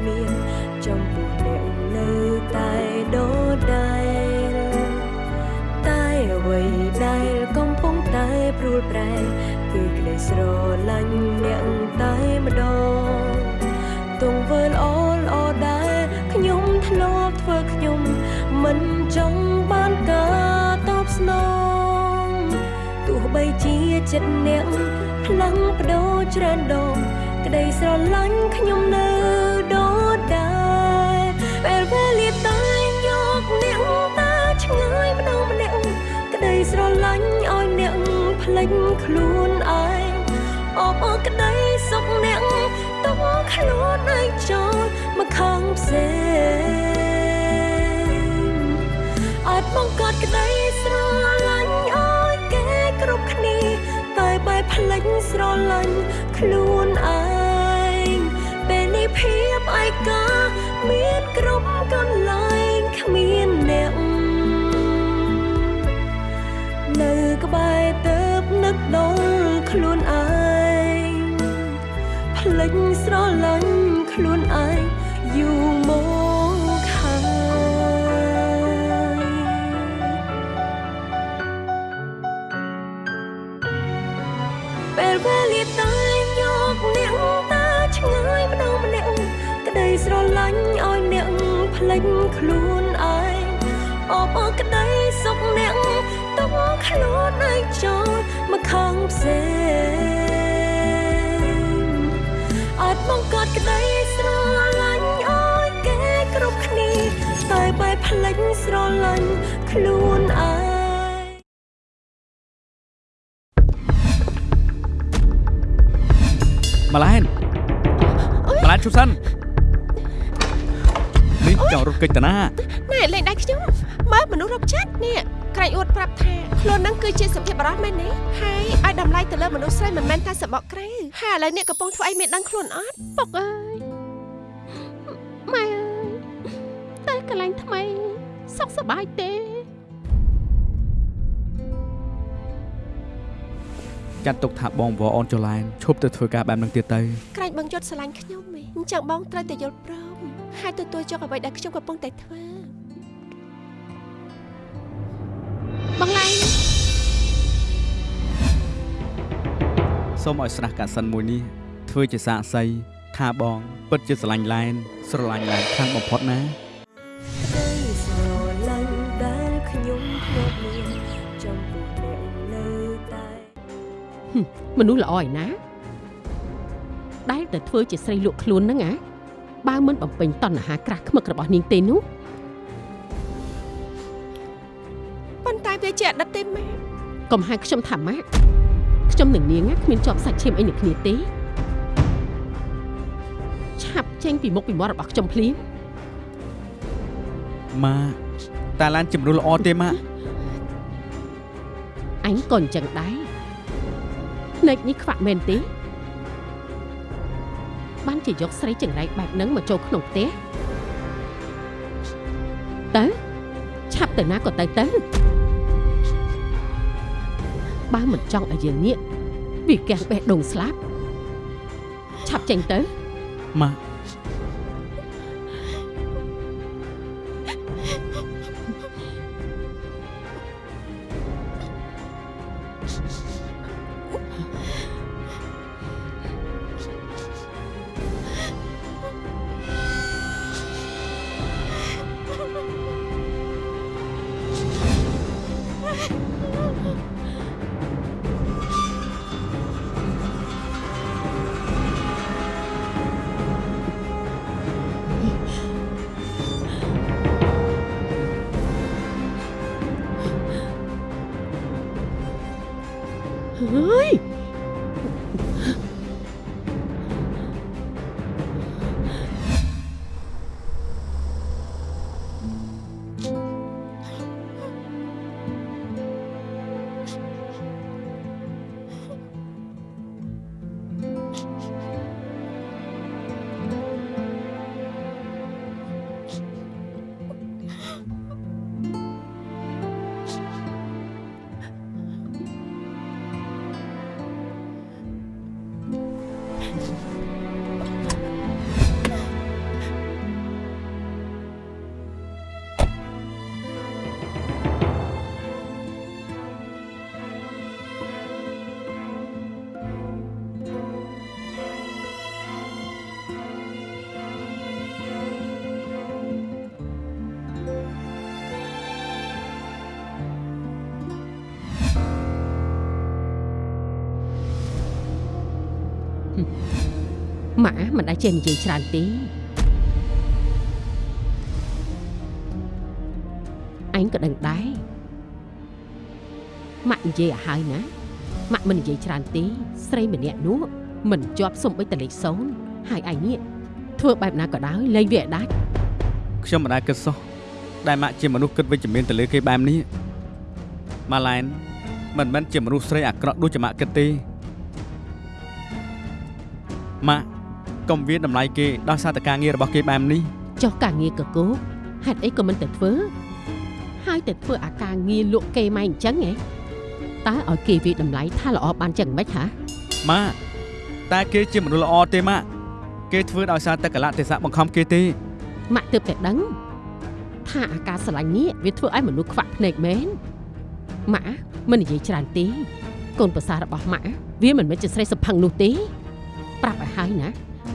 ធ្លាប់មានចំពោះអ្នកនៅតែដូចដែរតែអ្វីដែលកំពុងតែព្រួលប្រែគឺក្តីស្រឡាញ់អ្នកតែម្ដងទង្វើល្អល្អដែលខ្ញុំធ្លាប់ធ្វើខ្ញុំមិនចង់បានការតបស្នងទោះបីជាចិត្តអ្នកផ្លាំងបដូរច្រើនដងក្តីស្រឡាញ់ខ្ញុំនៅ លេចខ្លួនឯងអបអរក្តីសុខអ្នកទុកខ្លួនឯងចូលមកខាងផ្សេងអាចបង្កើតក្តីស្រឡាញ់ឲ្យគេគ្រប់គ្នាតែបែបភ្លេចស្រឡាញ់ខ្លួនឯងពេលនេះភាពឯកាមានគ្រប់កន្លែងគ្មានអ្នកនៅក្បែរទៅ នឹកដល់ខ្លួនឯងភ្លេចស្រឡាញ់ខ្លួនឯងយូរមកហើយពេលវេលាតែយកអ្នកតាឆ្ងាយម្ដងម្នាក់ក្តីស្រឡាញ់ឲ្យអ្នកភ្លេចខ្លួនឯងអបអរក្តីសុខអ្នកទុកខ្លួនឯងចូលមក ខាងផ្សេងអាចបង្កើតក្តីស្រឡាញ់ឲ្យគេគ្រប់គ្នាតែបែបភ្លេចស្រឡាញ់ខ្លួនឯងម៉ាឡែនម៉ាឡែនជុំសិននេះចង់រត់កិច្ចតាណាណែលេងដៃខ្ញុំមើលមនុស្សរកចិត្តនេះ ក្រែងអួតប្រាប់ថាខ្លួននឹងគឺជាសុភាពបរោះមែនទេហើយឲ្យតម្លៃទៅលើមនុស្សស្រីមិនមែនតែសបកក្រៅហើយឥឡូវនេះកំពុងធ្វើអីមានដឹងខ្លួនអត់ពុកអើយម៉ែអើយតែកន្លែងថ្មីសុខសប្បាយទេចាត់ទុកថាបងវ៉អូនចលែនឈប់ទៅធ្វើការបែបហ្នឹងទៀតទៅក្រែងបងយត់ស្រឡាញ់ខ្ញុំឯងអញ្ចឹងបងត្រូវតែយល់ព្រមហើយទទួលយកអ្វីដែលខ្ញុំកំពុងតែធ្វើ បងឡៃសូមឲ្យស្នះកាសិនមួយនេះធ្វើជាសាកសីថាបង ពិតជាស្រឡាញ់ឡែនស្រឡាញ់ឡែនខ្លាំងបំផុតណាក្តីស្រឡាញ់ដែលខ្ញុំធ្លាប់មានចំពោះអ្នកនៅតែមនុស្សល្អឯណាដែលតែធ្វើជាស្រីលក់ខ្លួនហ្នឹងអាបើមិនបំពេញតណ្ហាក្រាស់ខ្មឹករបស់នាងទេនោះ តែវាជាអតីតទេម៉ែកុំហៅខ្ញុំថាម៉ាក់ខ្ញុំនឹងនាងណាគ្មានជាប់សាច់ឈាមអីនឹងគ្នាទេឆាប់ចេញពីមុខពីមាត់របស់ខ្ញុំភ្លាមម៉ាតែឡានជំរុលល្អទេម៉ាអញក៏អញ្ចឹងដែរភ្នែកនេះខ្វាក់មែនទេបានជាយកស្រីចង្រៃបែបហ្នឹងមកចូលក្នុងផ្ទះទៅឆាប់ទៅណាក៏ទៅទៅ បើមិនចង់ឲ្យយើងនេះវាកាំងបេះដូងស្លាប់ឆាប់ចេញទៅម៉ាเម៉ាមិនដែលចេះនិយាយច្រើនទេអញក៏ដឹងដែរម៉ាក់និយាយឲ្យហើយណាម៉ាក់មិននិយាយច្រើនទេស្រីម្នាក់នោះមិនជាប់សំបីតលេខសូន្យហើយឯងនេះធ្វើបែបណាក៏ដោយលែងវាឲ្យដាច់ខ្ញុំមិនដែលគិតសោះដែលម៉ាក់ជាមនុស្សគិតវិជ្ជមានទៅលើគេបែបនេះម៉ាឡែនមិនមែនជាមនុស្សស្រីអាក្រក់ដូចជាម៉ាក់គិតទេម៉ាក់ កុំវាតម្លៃគេដោយសារតែការងាររបស់គេបែបនេះចុះការងារកកោហេតុអីក៏មិនទៅធ្វើហើយទៅធ្វើអាការងារលក់គេម៉ែអញ្ចឹងហ៎តើឲ្យគេវាតម្លៃថាល្អបានចឹងមិនហ៎ម៉ាក់តែគេជាមនុស្សល្អទេម៉ាក់គេធ្វើដោយសារតែកលៈទេសៈបង្ខំគេទេម៉ាក់ទើបតែដឹងថាអាការស្រឡាញ់នេះវាធ្វើឲ្យមនុស្សខ្វាក់ភ្នែកមែនម៉ាក់មិននិយាយច្រើនទេកូនប្រសាររបស់ម៉ាក់វាមិនមែនជាស្រីសុផឹងនោះទេប្រាប់ឲ្យហើយណា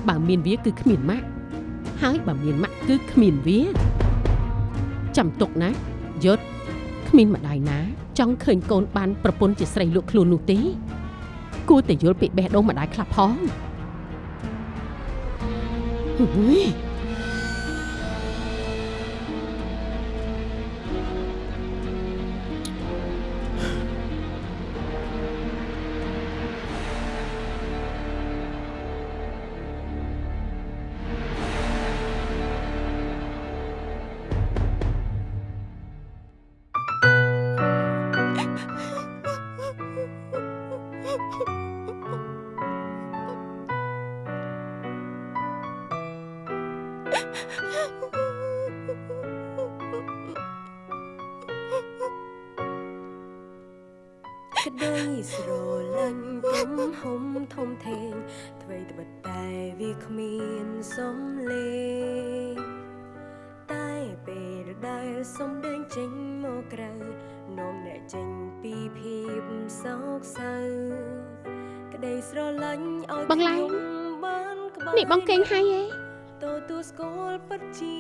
បើមានវាគឺគ្មានម៉ាក់ហើយបើមានម៉ាក់គឺគ្មានវាចាំទុកណាយុទ្ធគ្មានម្ដាយណា ចង់ឃើញកូនបានប្រពន្ធជាស្រីលក់ខ្លួននោះទេគួរតែយល់ពីបេះដូងម្ដាយខ្លះផងហ៊ុ ចេញពីភាពសោកសៅក្តីស្រឡាញ់ឲ្យបងឡែងខ្ញុំបានក្បែរនេះបងកេងហើយឯងទទួលស្គាល់ពិតជា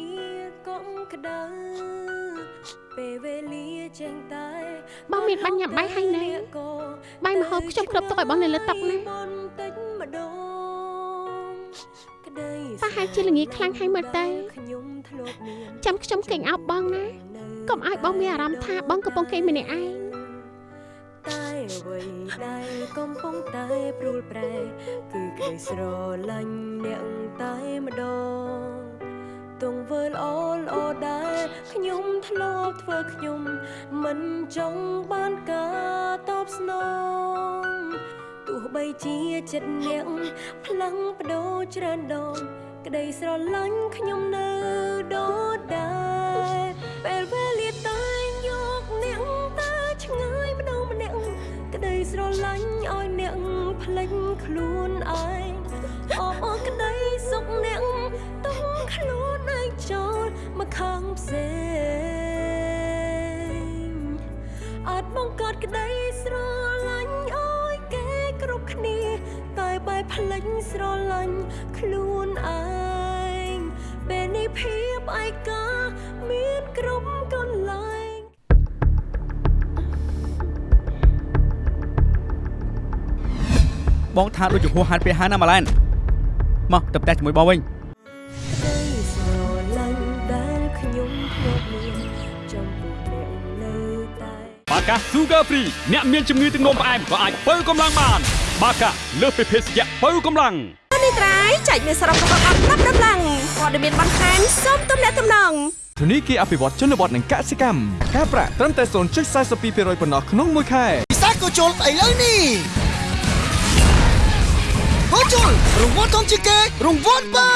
កុំក្តៅពេលវេលាចេញតែបងមានបាញ់ញ៉ាំបាយហើយណាបាយម្ហូបខ្ញុំគ្រប់ទុកឲ្យបងនៅលើតុណាបន្តិចម្ដងក្តីប្រហែលជាល្ងាចខ្លាំងហើយមើលទៅខ្ញុំធ្លាប់មានចាំខ្ញុំកេងអោបបងណាកុំឲ្យបងមានអារម្មណ៍ថាបងកំពុងកេងម្នាក់ឯង តែអ្វីដែលកំពុងតែព្រួលប្រែ គឺក្តីស្រឡាញ់អ្នកតែម្ដងទង្វើល្អល្អដែលខ្ញុំធ្លាប់ធ្វើខ្ញុំ មិនចង់បានការតបស្នងទោះបីជាចិត្តអ្នកផ្លាំងបដូរច្រើនដងក្តីស្រឡាញ់ខ្ញុំនៅដដែល ស្រឡាញ់ឲ្យអ្នកភ្លេចខ្លួនឯងអបអរក្តីសុខអ្នកទុំខ្លួនឯងចូលមកខាងផ្សេងអាចបង្កើតក្តីស្រឡាញ់ឲ្យគេគ្រប់គ្នា តែបែបផ្លេចស្រឡាញ់ខ្លួនឯងពេលនេះភាពឯកាមានគ្រប់ បងថាដូចជាហួសហេតុពេកហើយណាម៉ាឡែនមកទៅផ្ទះជាមួយបងវិញក្តីស្រឡាញ់ដែលខ្ញុំធ្លាប់មានចំពោះអ្នកនៅតែបាកា Sugar Free អ្នកមានជំងឺទឹកនោមផ្អែមក៏អាចបើកម្លាំងបាន បាកាលើសពីភេសជ្ជៈបើកម្លាំងនេះត្រៃចែកមានសរុបរបស់អត់ប្រាប់ដំឡើងព័ត៌មានបន្ថែមសូមទំនាក់ទំនងធនីគារអភិវឌ្ឍជនបទនិងកសិកម្មការប្រាក់ត្រឹមតែ0.42%ប៉ុណ្ណោះក្នុងមួយខែពិសាក៏ជុលស្អីលើនេះ ហូជុលរង្វាន់ធំជាងគេរង្វាន់បើ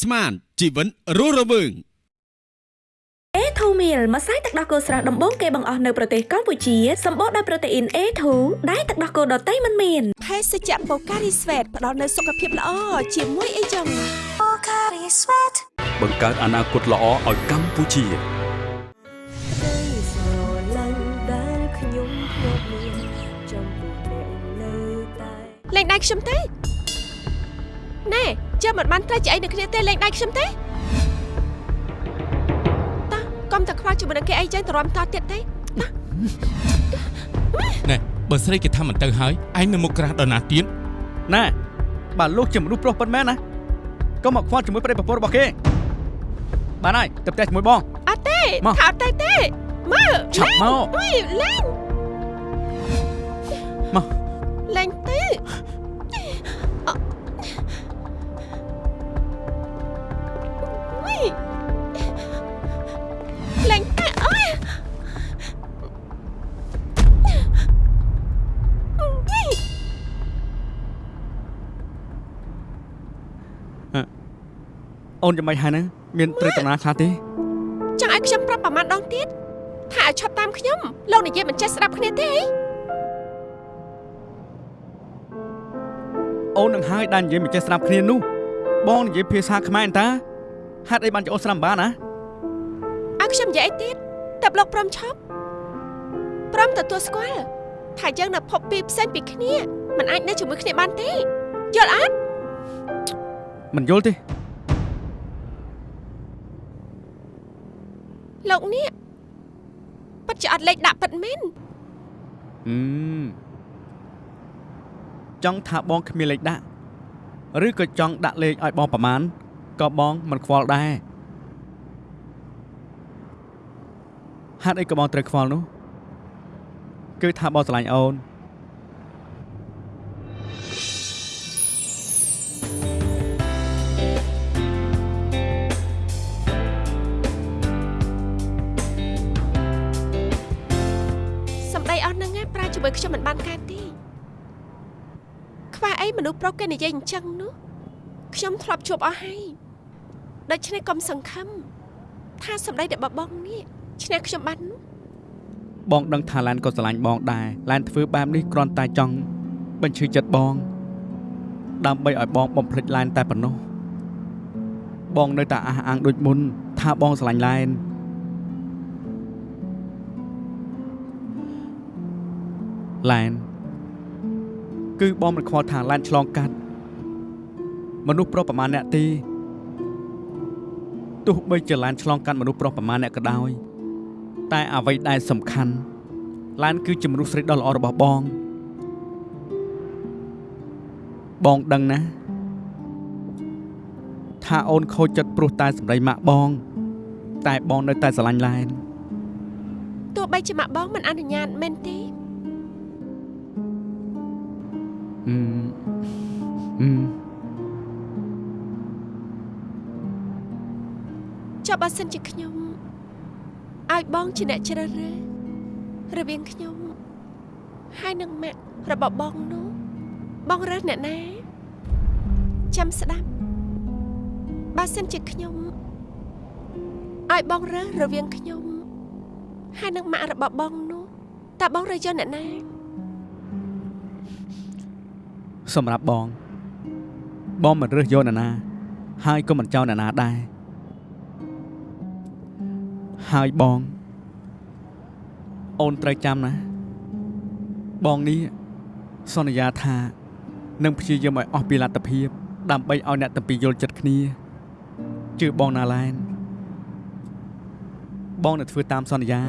ស្មានជីវិតរស់រវើង A2 meal ម្សៅទឹកដោះគោស្រស់ដំបូងគេបង្អស់នៅប្រទេសកម្ពុជាសម្បូរដោយប្រូតេអ៊ីន A2 ដែលទឹកដោះគោដតៃមិនមានភេសជ្ជៈបូការីស្វេតផ្ដល់នូវសុខភាពល្អជាមួយអីចឹងបង្កើតអនាគតល្អឲ្យកម្ពុជាក្តីស្រឡាញ់ដែលខ្ញុំធ្លាប់មានចំពោះអ្នកនៅតែលេងដៃខ្ញុំទេ ណែជើមិនបានត្រេះជាអីនៅគ្នាទេលេងដៃខ្ញុំទេតោះកុំតែខ្វល់ជាមួយនឹងគេអីចឹងទៅរំតទៀតទេណែបើស្រីគេថាមិនទៅហើយឯងនៅមុខក្រាស់ដល់ណាទៀតណាបើលោកជាមនុស្សប្រុសពិតមែនណាកុំមកខ្វល់ជាមួយប្តីប្រពន្ធរបស់គេបានហើយទៅផ្ទះជាមួយបងអត់ទេមកថាអត់ទេទេមើលឆាប់មកអុយលេងមក អូនយ៉ាងម៉េចហើយណាមានត្រូវតាណាខ្លះទេចង់ឲ្យខ្ញុំប្រាប់ប្រមាណដងទៀតថាឲ្យឈប់តាមខ្ញុំលោកនិយាយមិនចេះស្ដាប់គ្នាទេអីអូននឹងហើយដែលនិយាយមិនចេះស្ដាប់គ្នានោះបងនិយាយភាសាខ្មែរអន្តើហេតុអីបានជាអូនស្ដាប់មិនបានណាឲ្យខ្ញុំនិយាយអីទៀតតែលោកព្រមឈប់ព្រមទទួលស្គាល់ថាយើងនៅភពពីរផ្សេងពីគ្នាមិនអាចនៅជាមួយគ្នាបានទេយល់អត់មិនយល់ទេ លោកនេះពិតជាអត់លេខដាក់ពិតមែនអឺចង់ថាបងគ្មានលេខដាក់ឬក៏ចង់ដាក់លេខឲ្យបងប្រមាណក៏បងមិនខ្វល់ដែរហេតុអីក៏បងត្រូវខ្វល់នោះ គឺថាបងស្រឡាញ់អូន ឯងប្រាជាមួយខ្ញុំមិនបានកើតទេខ្វះអីមនុស្សប្រុសគេនិយាយអញ្ចឹងនោះខ្ញុំធ្លាប់ជួបអស់ហើយដូច្នេះកុំសង្ឃឹមថាសម្ដីរបស់បងនេះឈ្នះខ្ញុំបាននោះបងដឹងថាឡានក៏ស្រឡាញ់បងដែរឡានធ្វើបែបនេះគ្រាន់តែចង់បញ្ឈឺចិត្តបង ដើម្បីឲ្យបងបំភ្លេចឡានតែប៉ុណ្ណោះបងនៅតែអះអាងដូចមុន ថាបងស្រឡាញ់ឡាន ឡានគឺបងមិនខ្វល់ថាឡានឆ្លងកាត់មនុស្សប្រុសប្រមាណអ្នកទេទោះបីជាឡានឆ្លងកាត់មនុស្សប្រុសប្រមាណអ្នកក៏ដោយតែអ្វីដែលសំខាន់ឡានគឺជាមនុស្សស្រីដ៏ល្អរបស់បង បងដឹងណាថាអូនខូចចិត្តព្រោះតែសម្ដីម៉ាក់បង តែបងនៅតែស្រឡាញ់ឡានទោះបីជាម៉ាក់បងមិនអនុញ្ញាតមែនទេ អឺអឺចុះបើសិនជាខ្ញុំឲ្យបងជាអ្នកជ្រើសរើសរវាងខ្ញុំហើយនឹងម៉ាក់របស់បងនោះបងរើសអ្នកណាចាំស្ដាប់បើសិនជាខ្ញុំឲ្យបងរើសរវាងខ្ញុំហើយនឹងម៉ាក់របស់បងនោះតើបងរើសយកអ្នកណា សម្រាប់បង បងមិនរើសយកអ្នកណា ហើយក៏មិនចោលអ្នកណាដែរហើយបង អូនត្រូវចាំណា បងនេះសន្យាថានឹងព្យាយាមឲ្យអស់ពីលទ្ធភាព ដើម្បីឲ្យអ្នកទាំងពីរយល់ចិត្តគ្នាជឿបងណាឡែនបងនឹងធ្វើតាមសន្យា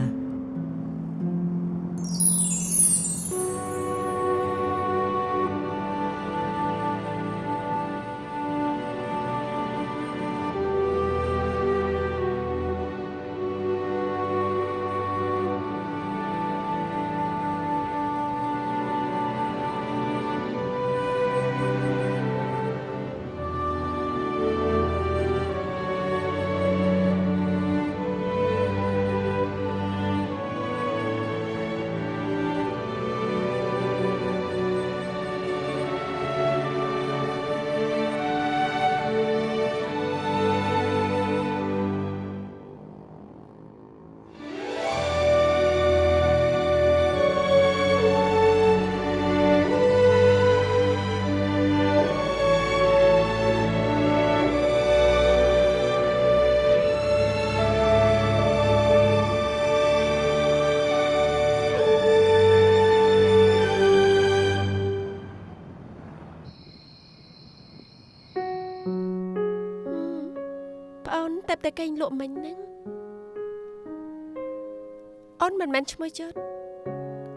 តែបតែកេងលក់មិញហ្នឹងអូនមិនមែនឈ្មោះយុទ្ធ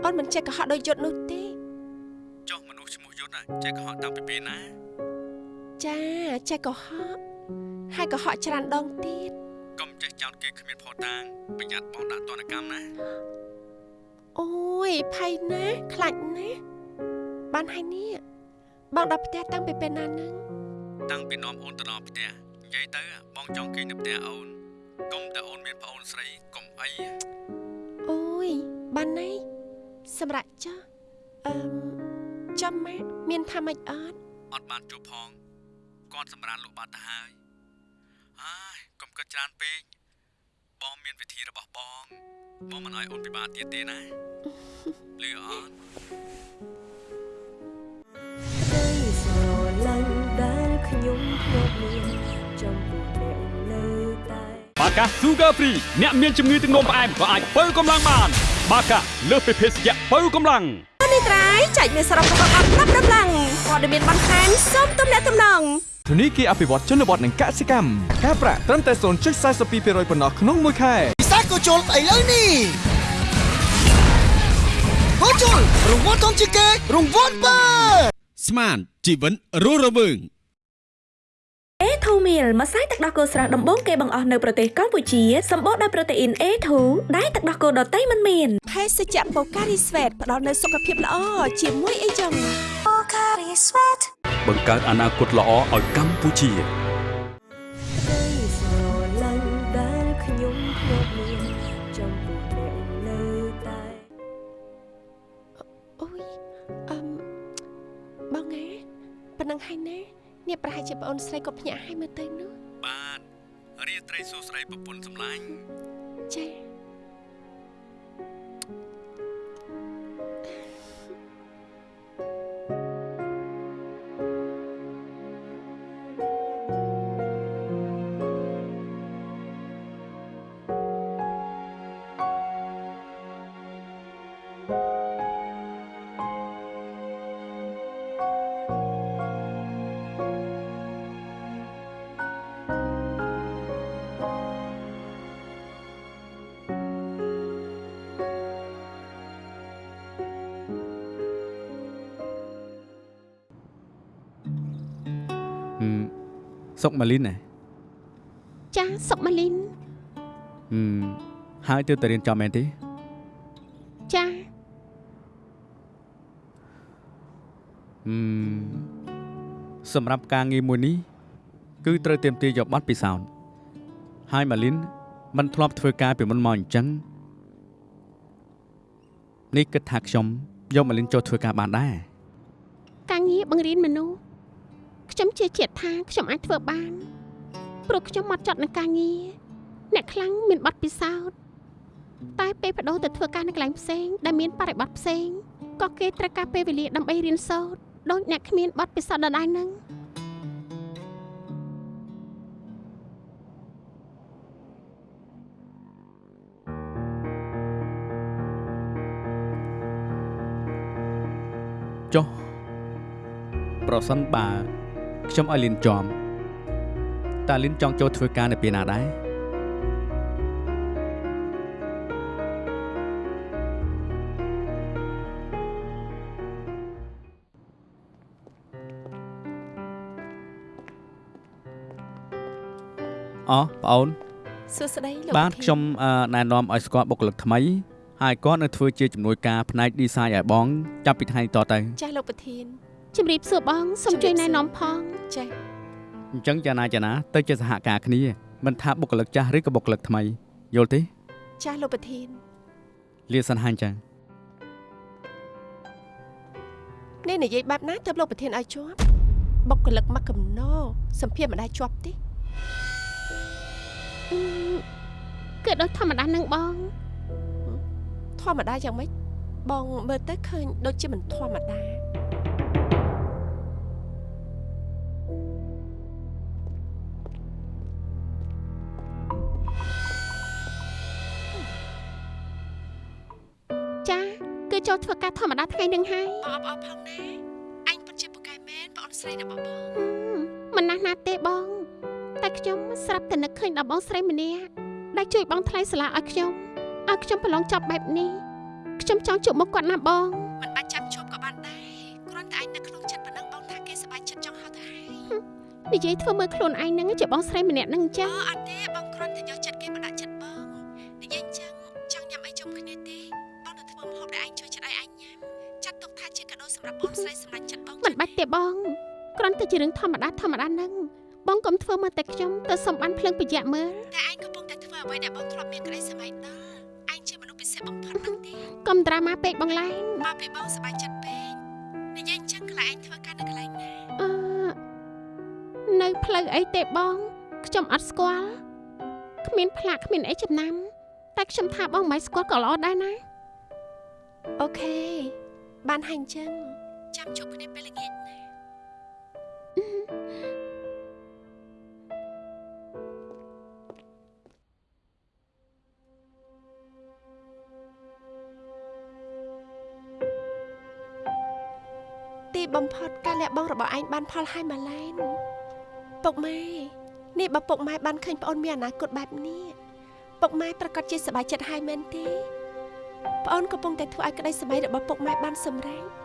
អូនមិនចេះកុហកដោយយុទ្ធនោះទេចុះមនុស្សឈ្មោះយុទ្ធចេះកុហកតាំងពីពេលណាចាចេះកុហកហើយកុហកច្រើនដងទៀតកុំចេះចោទគេគ្មានផុសតាងប្រយ័ត្នបងដាក់ទណ្ឌកម្មណាអូយភ័យណាស់ខ្លាចណាស់បានហើយនេះបងដល់ផ្ទះតាំងពីពេលណាហ្នឹងតាំងពីនាំអូនទៅដល់ផ្ទះ និយាយទៅបងចង់គេងនៅផ្ទះអូនកុំតែអូនមានប្អូនស្រីកុំអីអូយបានណៃសម្រាប់ចាស់អឺមចាំម៉ាក់មានថាម៉េចអត់អត់បានជួបផងគាត់សម្រានលោកបាត់ទៅហើយហើយកុំគិតច្រើនពេកបងមានវិធីរបស់បងបងមិនឲ្យអូនពិបាកទៀតទេណាលឺអត់ បាកា Sugar Free អ្នកមានជំងឺទឹកនោមផ្អែមក៏អាចបើកម្លាំងបាន បាកាលើសពីភេសជ្ជៈបើកម្លាំងនេះត្រៃចែកមានសរុបរបស់អត់ប្រាប់ដំឡើងព័ត៌មានបន្ថែមសូមទំនាក់ទំនងធនីគារអភិវឌ្ឍជនបទនិងកសិកម្មការប្រាក់ត្រឹមតែ0.42%ប៉ុណ្ណោះក្នុងមួយខែពិសេសក៏ជុលស្អីលើនេះក៏ជុលរង្វាន់ធំជាងគេរង្វាន់បើស្មានជីវិតរស់រវើង A2 meal ម្សៅទឹកដោះគោស្រស់ដំបូងគេបង្អស់នៅប្រទេសកម្ពុជាសម្បូរដោយប្រូតេអ៊ីន A2 ដែលទឹកដោះគោដតៃមិនមានភេសជ្ជៈបូការីស្វេតផ្ដល់នូវសុខភាពល្អជាមួយអីចឹងបង្កើតអនាគតល្អឲ្យកម្ពុជាក្តីស្រឡាញ់ដែលខ្ញុំធ្លាប់មានចំពោះអ្នកនៅតែអូយអឹមបងណាប៉ុណ្ណឹងហើយណា នេះប្រហែលជាប្អូនស្រីក៏ភ្ញាក់ហើយមើលទៅនោះបាទរាត្រីសួស្តីប្រពន្ធសម្លាញ់ចា៎ សុកម៉ាលីនណា ចាសុកម៉ាលីន ហឹមហើយទើបតែរៀនចប់មែនទេ ចា ហឹមសម្រាប់ការងារមួយនេះគឺត្រូវเตรียมទាយកប័ណ្ណពិសោធន៍ហើយម៉ាលីនមិនធ្លាប់ធ្វើការពីមុនមកអញ្ចឹងនេះគិតថាខ្ញុំយកម៉ាលីនចូលធ្វើការបានដែរ ការងារបង្រៀនមនុស្ស ខ្ញុំជឿជាក់ថាខ្ញុំអាចធ្វើបានព្រោះខ្ញុំមកចត់នឹងការងារអ្នកខ្លាំងមានបទពិសោធន៍តែពេលបដូរទៅធ្វើការនៅកន្លែងផ្សេងដែលមានបរិបទផ្សេងក៏គេត្រូវការពេលវេលាដើម្បីរៀនសូត្រដូចអ្នកគ្មានបទពិសោធន៍ដដែលហ្នឹងចុះប្រសិនបើ ខ្ញុំឲ្យលីនចំតើលីនចង់ចូលធ្វើការនៅពេលណាដែរអោះបងអូនសួស្តីលោកបាទប្រធានខ្ញុំអឺណែនាំឲ្យស្គាល់បុគ្គលិកថ្មីហើយគាត់នៅធ្វើជាជំនួយការផ្នែក design ឲ្យបង ចាប់ពីថ្ងៃនេះតទៅចាស់លោកប្រធាន ជំរាបសួរបងសូមជួយណែនាំផងចាស់អញ្ចឹងចាណាចាណាទៅជាសហការគ្នាមិនថាបុគ្គលិកចាស់ឬក៏បុគ្គលិកថ្មីយល់ទេចាស់លោកប្រធានលាសិនហាញ់ចឹងនេះនិយាយបែបណាទើបលោកប្រធានឲ្យជាប់បុគ្គលិកមកកំណោសម្ភារមិនដែរជាប់ទេអឺគឺដូចធម្មតានឹងបង ធម្មតាយ៉ាងម៉េចបងមើលទៅឃើញដូចជាមិនធម្មតា ចូលធ្វើការធម្មតាថ្ងៃនឹងហើយបងអបអរផងណាអញពិតជាពូកែមែនបងអូនស្រីរបស់បងហឹមមិនណាស់ណាទេបង តែខ្ញុំស្រាប់តែនឹកឃើញដល់បងស្រីម្នាក់ដែលជួយបងថ្លៃសាលាឲ្យខ្ញុំឲ្យខ្ញុំប្រឡងចប់បែបនេះខ្ញុំចង់ជួបមុខគាត់ណាបងមិនបាច់ចាំជួបក៏បានដែរគ្រាន់តែអញនៅក្នុងចិត្តប៉ុណ្ណឹងបងថាគេសប្បាយចិត្តចង់ហៅទៅហើយចនិយាយធ្វើមើលខ្លួនឯងហ្នឹងជាបងស្រីម្នាក់ហ្នឹងចឹងអូអត់ បងមិនបាច់ទេបងគ្រាន់តែជារឿងធម្មតាធម្មតាហ្នឹងបងកុំធ្វើមកតែខ្ញុំទៅសំបានភ្លើងប្រយ័ត្នមើលតែឯងកំពុងតែធ្វើអ្វីដែលបងធ្លាប់មានក្តីសម័យដល់ឯងជាមនុស្សពិសេសបំផុតហ្នឹងទេកុំត្រាម៉ាពេកបងឡែនមកពីបងសប្បាយចិត្តពេកនិយាយអញ្ចឹងខ្លះឯងធ្វើការនៅកន្លែងណាអឺនៅផ្លូវអីទេបងខ្ញុំអត់ស្គាល់គ្មានផ្លាកគ្មានអីចំណាំ តែខ្ញុំថាបងមិនស្គាល់ក៏ល្អដែរណាអូខេបានហើយអញ្ចឹង ចាំជួបគ្នាពេលល្ងាចណាទីបំផុតការលះបង់របស់ឯងបានផលហើយម៉ាឡែនពុកម៉ែនេះបើពុកម៉ែបានឃើញប្អូនមានអនាគតបែបនេះពុកម៉ែប្រកាសជាសប្បាយចិត្តហើយមែនទេប្អូនកំពុងតែធ្វើឲ្យក្តីសម័យរបស់ពុកម៉ែបានសម្រេច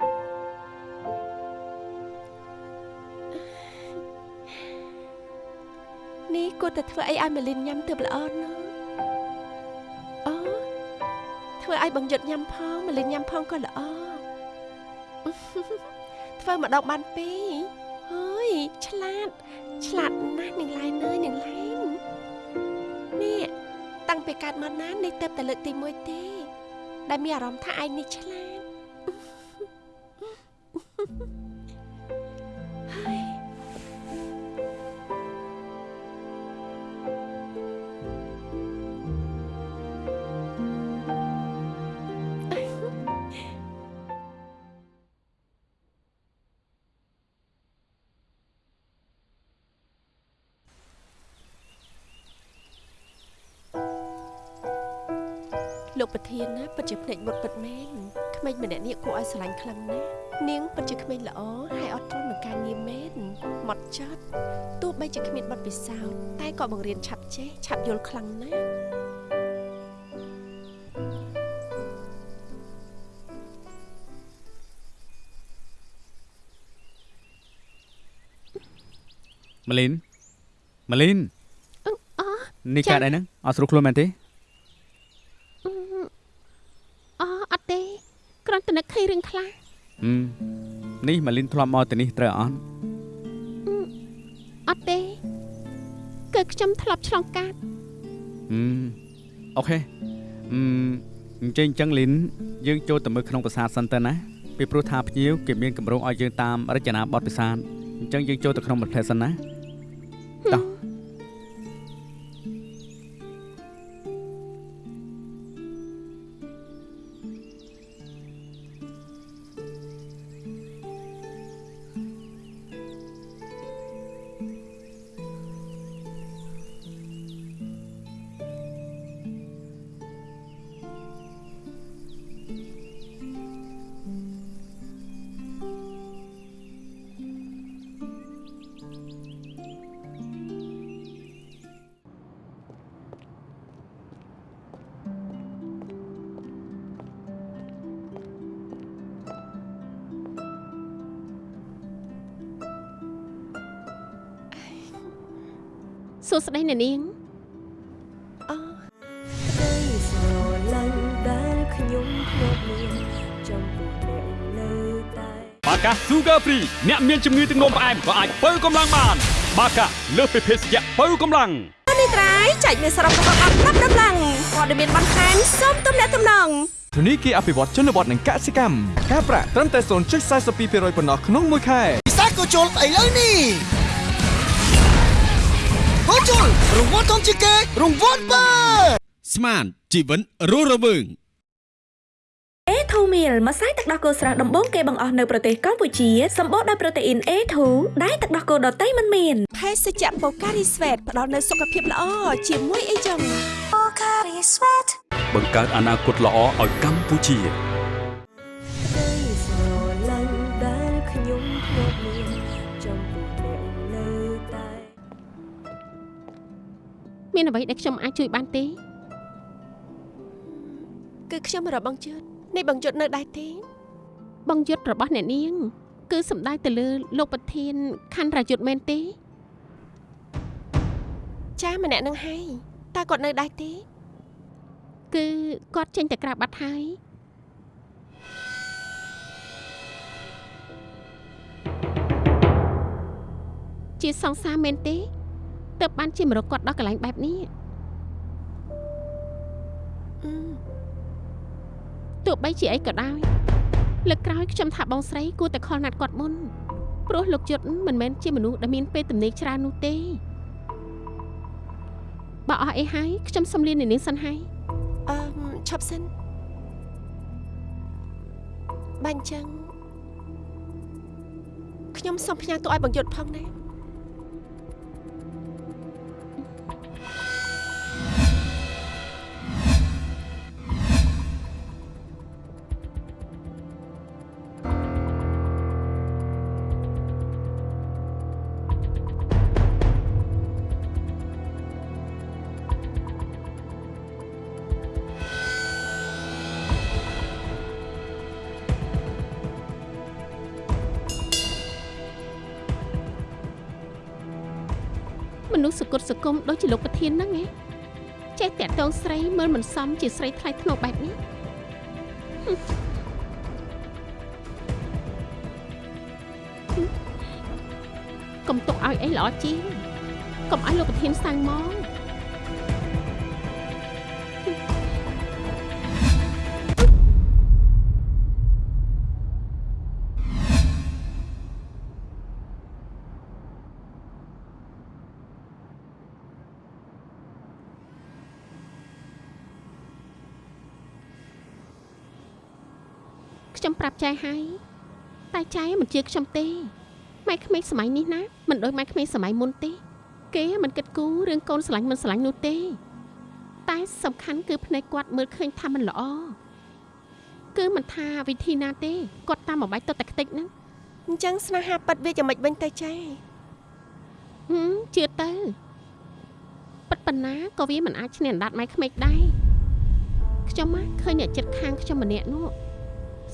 នេះគួរតែធ្វើអីឲ្យម៉ាលីនញ៉ាំទើបល្អណាស់អូធ្វើឲ្យបងយុទ្ធញ៉ាំផងម៉ាលីនញ៉ាំផងក៏ល្អធ្វើម្ដងបានពីរអើយឆ្លាត ឆ្លាតណាស់នាងឡែនអើយនាងឡែននេះតាំងពីកើតមកណានេះទៅតែលើកទី1ទេដែលមានអារម្មណ៍ថាឯងនេះឆ្លាត លោកប្រធានណាពិតជាភ្នែកមុតពិតមែនក្មេងម្នាក់នេះគួរឲ្យស្រឡាញ់ខ្លាំងណាស់នាងពិតជាក្មេងល្អហើយអត់ទ្រាំនឹងការងារមែនម៉ត់ចត់ទោះបីជាគ្មានបទពិសោធន៍តែក៏បង្រៀនឆាប់ចេះឆាប់យល់ខ្លាំងណាស់ម៉ាលីនម៉ាលីនអឺអនេះកើតអីហ្នឹងអត់ស្រួលខ្លួនមែនទេ អអត់ទេគ្រាន់តែនឹកឃើញរឿងខ្លះហឹមនេះម៉ាលីនធ្លាប់មកទៅនេះត្រូវអត់អត់ទេគឺខ្ញុំធ្លាប់ឆ្លងកាត់ហឹមអូខេហឹមអញ្ចឹងអញ្ចឹងលីនយើងចូលទៅមើលក្នុងប្រាសាទសិនទៅណាពីព្រោះថាភ្ញៀវគេមានកម្រងឲ្យយើងតាមរចនាបថប្រាសាទអញ្ចឹងយើងចូលទៅក្នុងប្រទេសសិនណាតោះ សួស្តីអ្នកនាងអូក្តីស្រឡាញ់ដែលខ្ញុំធ្លាប់មានចំពោះអ្នកនៅតែបាកា Sugar Free អ្នកមានជំងឺទឹកនោមផ្អែមក៏អាចបើកម្លាំងបាន បាកាលើសពីភេសជ្ជៈបើកម្លាំងនេះត្រៃចែកមានសរុបរបស់អត់ប្រាប់ដំឡើងព័ត៌មានបន្ថែមសូមទំនាក់ទំនងធនីគារអភិវឌ្ឍជនបទនិងកសិកម្មការប្រាក់ត្រឹមតែ0.42%ប៉ុណ្ណោះក្នុងមួយខែពិសាក៏ជុលឥឡូវនេះ ក៏ជុលរង្វាន់ធំជាងគេរង្វាន់បើស្មានជីវិតរស់រវើង A2 meal ម្សៅទឹកដោះគោស្រស់ដំបូងគេបង្អស់នៅប្រទេសកម្ពុជាសម្បូរដោយប្រូតេអ៊ីន A2 ដែលទឹកដោះគោដតៃមិនមានភេសជ្ជៈបូការីស្វេតផ្ដល់នូវសុខភាពល្អជាមួយអីចឹងបង្កើតអនាគតល្អឲ្យកម្ពុជា មានអ្វីដែលខ្ញុំអាចជួយបានទេគឺខ្ញុំរកបងជឿតនេះបងជឿតនៅដែរទេបងយុទ្ធរបស់អ្នកនាង គឺសំដៅទៅលើលោកប្រធានខណ្ឌរាយុទ្ធមែនទេចាម្នាក់នឹងហើយតើគាត់នៅដែរទេគឺគាត់ចេញទៅក្រៅបាត់ហើយជាសង្សារមែនទេ ទើបបានជាមរកគាត់ដល់កន្លែងបែបនេះអឺទោះបីជាអីក៏ដោយលើកក្រោយខ្ញុំថាបងស្រីគួរតែខលណាត់គាត់មុនព្រោះលោកយុទ្ធមិនមែនជាមនុស្សដែលមានពេលទំនេរច្រើននោះទេបើអស់អីហើយខ្ញុំសុំលានាងសិនហើយអឺមឈប់សិនបាញ់ចឹងខ្ញុំសូមផ្ញើទូឲ្យបងយុទ្ធផងណា ស្សសគុតសគុំដូចជាលោកប្រធានហ្នឹងឯងចេះតាក់តងស្រីមើលមិនសមជាស្រីថ្លៃថ្នូរបែបនេះហឹមហឹមកុំទុកឲ្យអីល្អជាងកុំឲ្យលោកប្រធានសាំងមក ប្រាប់ចែហើយតែចែមិនជឿខ្ញុំទេម៉ែក្មេងសម័យនេះណាមិនដូចម៉ែក្មេងសម័យមុនទេគេមិនគិតគូររឿងកូនស្រឡាញ់មិនស្រឡាញ់នោះទេ តែសំខាន់គឺភ្នែកគាត់មើលឃើញថាมันល្អគឺមិនថាវិធីណាទេគាត់តាមមួយបាច់ទៅតែខ្ទេចហ្នឹងអញ្ចឹងស្នេហាប៉ិតវាយ៉ាងម៉េចវិញទៅចាហឹមជឿទៅប៉ិតប៉ុណ្ណាក៏វាមិនអាចឈ្នះអណ្ដាតម៉ែក្មេកដែរខ្ញុំមកឃើញអ្នកចិត្តខាងខ្ញុំម្នាក់នោះ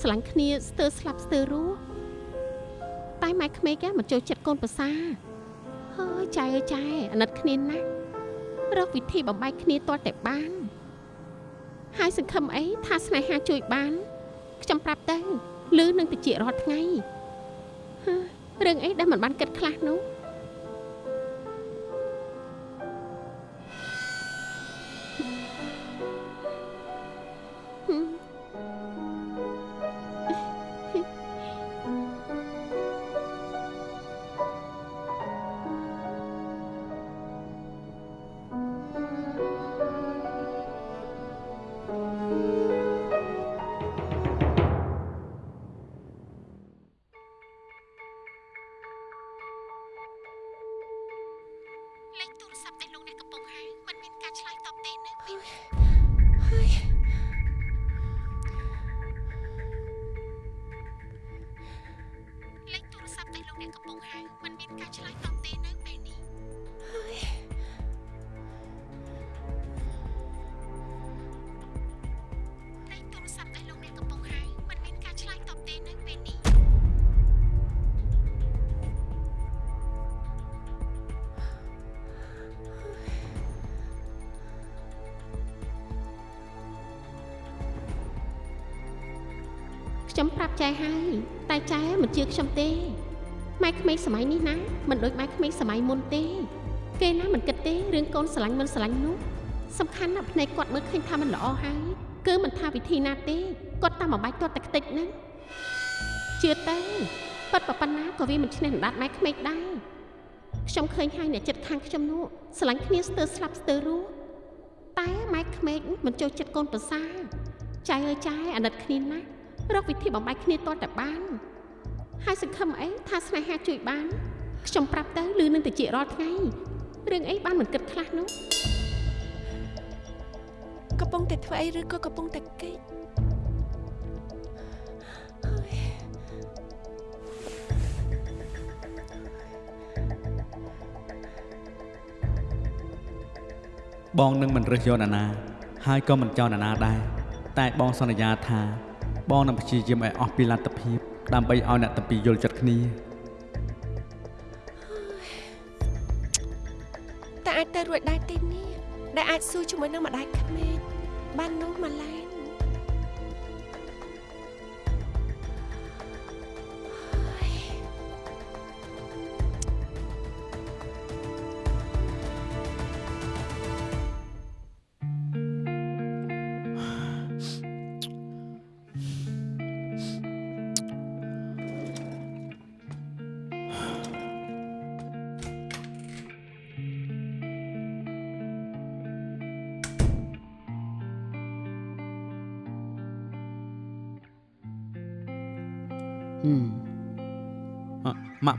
ស្រឡាញ់គ្នាស្ទើរស្លាប់ស្ទើររស់តែម៉ែក្មេកមិនចូលចិត្តកូនប្រសាហើយចៃអើយចៃអាណិតគ្នាណាស់រកវិធីបំបែកគ្នាទាល់តែបានហើយសង្ឃឹមអីថាស្នេហាជួយបានខ្ញុំប្រាប់ទៅលឺនឹងតិចរាល់ថ្ងៃហឺរឿងអីដែលមិនបានគិតខ្លះនោះ ខ្ញុំប្រាប់ចែហើយតែចែមិនជឿខ្ញុំទេម៉ែក្មេងសម័យនេះណាមិនដូចម៉ែក្មេងសម័យមុនទេ គេណាមិនគិតទេរឿងកូនស្រឡាញ់មិនស្រឡាញ់នោះសំខាន់ណាស់ភ្នែកគាត់មើលឃើញថាมันល្អហើយគឺមិនថាវិធីណាទេគាត់តាមមួយបាច់ទាត់តែខ្ទេចហ្នឹងជឿទៅប៉ិតប៉ុណ្ណាក៏វាមិនឈ្នះអណ្ដាតម៉ែក្មេងដែរខ្ញុំឃើញហើយអ្នកចិត្តខាងខ្ញុំនោះស្រឡាញ់គ្នាស្ទើរស្លាប់ស្ទើររស់តែម៉ែក្មេងមិនចូលចិត្តកូនប្រសាចៃអើយចៃអាណិតគ្នាណាស់ រកវិធីបំបែកគ្នាទាល់តែបានហើយសង្ឃឹមអីថាស្នេហាជួយបានខ្ញុំប្រាប់ទៅលឺនឹងតិចរាល់ថ្ងៃរឿងអីបានមិនគិតខ្លះនោះកំពុងតែធ្វើអីឬក៏កំពុងតែគេចហើយបងនឹងមិនរើសយកអ្នកណាហើយក៏មិនចោលអ្នកណាដែរតែបងសន្យាថា បងនឹងព្យាយាមឲ្យអស់ពីលទ្ធភាព ដើម្បីឲ្យអ្នកទាំងពីរយល់ចិត្តគ្នាតែអាចទៅរួចដែរទេនេះដែលអាចស៊ូជាមួយនឹងម្ដាយក្មេកបាននោះម៉ាឡែ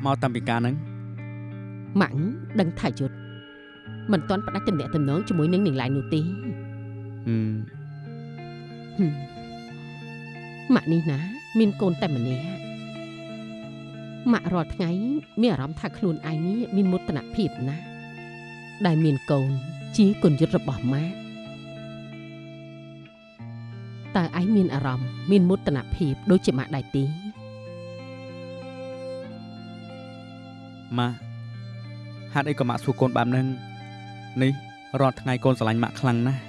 ម៉ាក់មកតាំងពីការហ្នឹងម៉ាក់ដឹងថាយុទ្ធមិនទាន់ផ្ដាច់ទំនាក់ទំនងជាមួយនឹងនាងឡៃនោះទេហឹមហឹមម៉ាក់នេះណា មានកូនតែម្នាក់ម៉ាក់រាល់ថ្ងៃមានអារម្មណ៍ថាខ្លួនឯងនេះមានមោទនភាពណាស់ដែលមានកូនជាគុណយុត្តរបស់ម៉ាក់តើឯងមានអារម្មណ៍មានមោទនភាពដូចជាម៉ាក់ដែរទេ ម៉ាក់ហេតុអីក៏ម៉ាក់សួរកូនបែបហ្នឹងនេះរាល់ថ្ងៃកូនស្រឡាញ់ម៉ាក់ខ្លាំងណាស់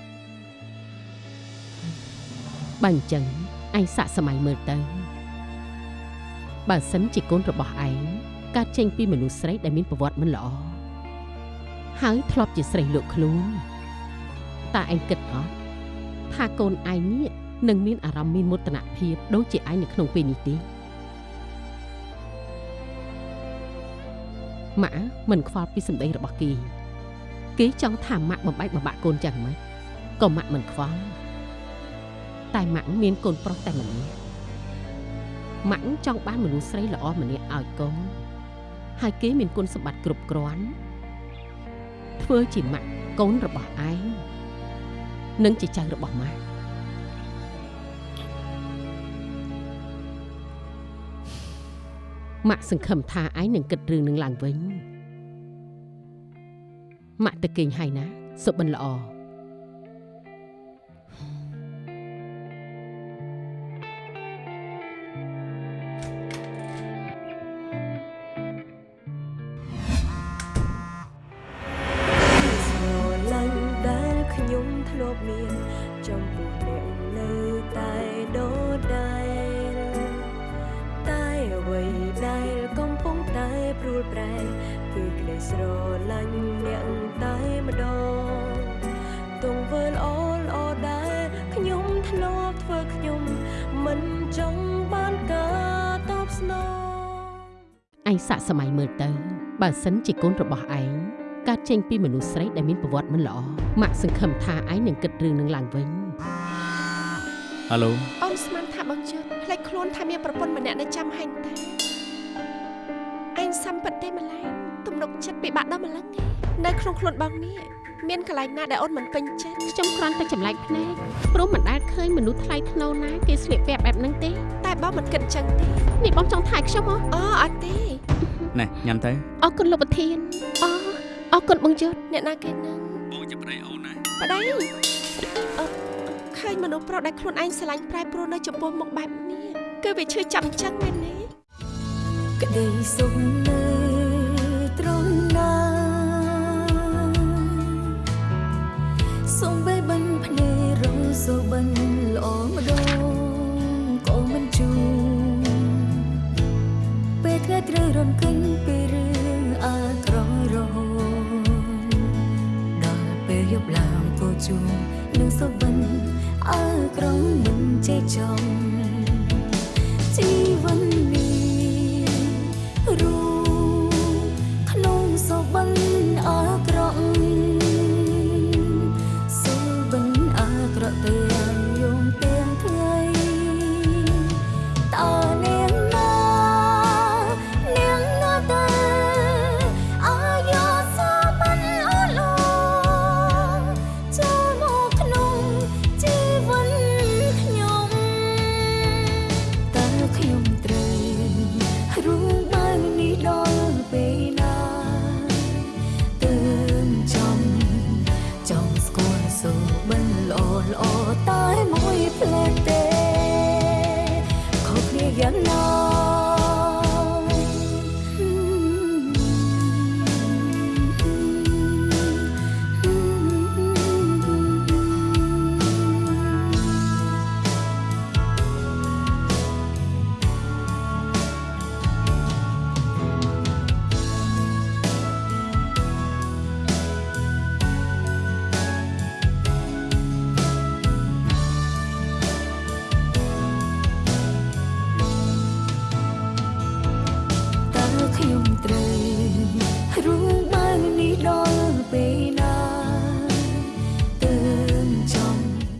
បើអញ្ចឹងឯងសាកសម័យមើលទៅបើសិនជាកូនរបស់ឯងកើតចេញពីមនុស្សស្រីដែលមានប្រវត្តិមិនល្អហើយធ្លាប់ជាស្រីលក់ខ្លួនតើឯងគិតអត់ថាកូនឯងនេះនឹងមានអារម្មណ៍មានមោទនភាពដូចជាឯងនៅក្នុងពេលនេះទេ ម៉ាក់មិនខ្វល់ពីសម្ដីរបស់គេគេចង់ថាម៉ាក់បំបែកបំបាក់កូនចឹងហ្មងក៏ម៉ាក់មិនខ្វល់តែម៉ាក់មានកូនប្រុសតែម្នាក់ម៉ាក់ចង់បានមនុស្សស្រីល្អម្នាក់ឲ្យកូនហើយគេមានគុណសម្បត្តិគ្រប់គ្រាន់ធ្វើជាម៉ាក់កូនរបស់ឯងនិងជាចៅរបស់ម៉ាក់ ម៉ាក់សង្ឃឹមថាឯងនឹងគិតរឿងនឹងឡើងវិញម៉ាក់ទៅគេងហើយណាសុបិនល្អ សិនជាកូនរបស់ឯងកើតចេញពីមនុស្សស្រីដែលមានប្រវត្តិមិនល្អម៉ាក់សង្ឃឹមថាឯងនឹងគិតរឿងនឹងឡើងវិញហៅឡូអូនស្មានថាបងជឿផ្លេចខ្លួនថាមានប្រពន្ធម្នាក់នៅចាំហាញ់តាអញសំពិតទេម្ល៉េះទំនុកចិត្តពិបាកដល់ម្លឹងឯងនៅក្នុងខ្លួនបងនេះមានកន្លែងណាដែលអូនមិនពេញចិត្តខ្ញុំគ្រាន់តែចម្លែកភ្នែកព្រោះមិនដែលឃើញមនុស្សថ្លៃថ្នូរណាគេស្លៀកពាក់បែបហ្នឹងទេតែបងមិនគិតចឹងទេនេះបងចង់ថៃខ្ញុំហ៎អូអត់ទេ ណែញ៉ាំទៅអរគុណលោកប្រធានអូអរគុណបងយុទ្ធអ្នកណាគេនឹងបងជាប្តីអូនណាប្តីអឺឃើញមនុស្សប្រុសដែលខ្លួនឯងស្រឡាញ់ប្រែប្រួលនៅចំពោះមុខបែបនេះគឺវាឈឺចាំចឹងមែនទេក្តីសុខនៅត្រង់ណាសូ ត្រូវរំកិញពីរឿងអាក្រក់រហូតដល់ពេលយប់ឡើងក៏ជួនឹងសូបិនអើក្រំមិនចេះចង់ជីវិត